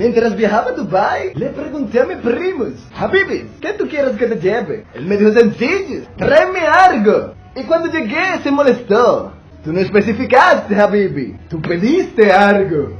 Mientras viajaba a Dubai, le pregunté a mis primos, Habibis, ¿qué tú quieres que te lleve? Él me dijo sencillo, tráeme algo. Y cuando llegué se molestó. Tú no especificaste, Habibi. Tú pediste algo.